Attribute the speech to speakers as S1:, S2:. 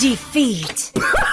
S1: Defeat.